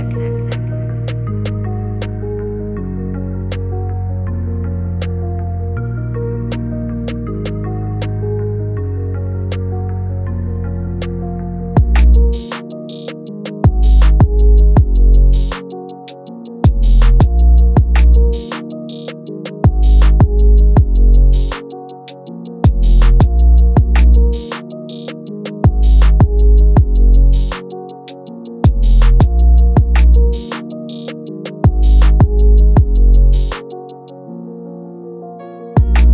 Connect.